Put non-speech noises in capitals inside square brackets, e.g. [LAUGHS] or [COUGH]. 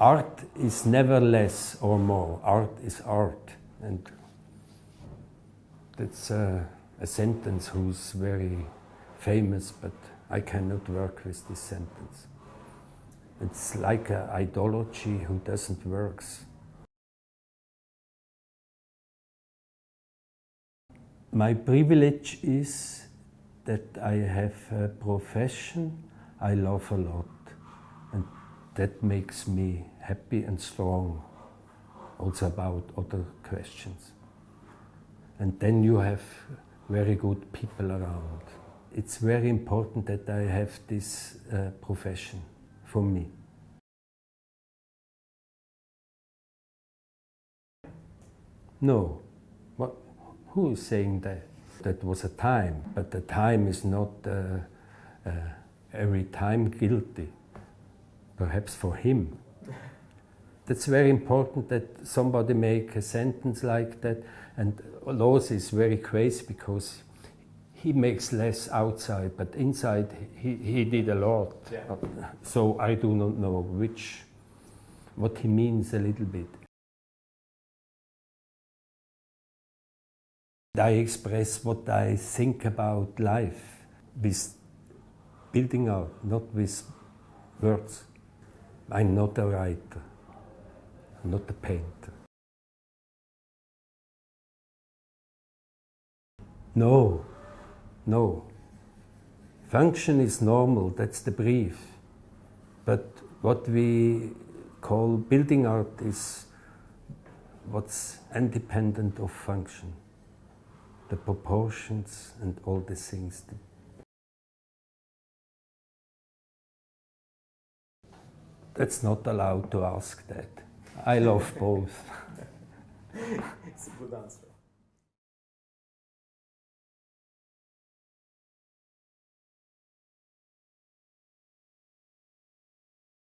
art is never less or more. Art is art. And that's a, a sentence who's very famous, but I cannot work with this sentence. It's like an ideology who doesn't work. My privilege is that I have a profession I love a lot and that makes me happy and strong also about other questions. And then you have very good people around. It's very important that I have this uh, profession for me. No. What, who is saying that? That was a time, but the time is not uh, uh, every time guilty. Perhaps for him. That's very important that somebody make a sentence like that. And Loos is very crazy because he makes less outside, but inside he, he did a lot. Yeah. So I do not know which, what he means a little bit. I express what I think about life with building art, not with words. I'm not a writer, not a painter. No, no. Function is normal, that's the brief. But what we call building art is what's independent of function the proportions and all the things. That's not allowed to ask that. I love both. [LAUGHS] it's a good answer.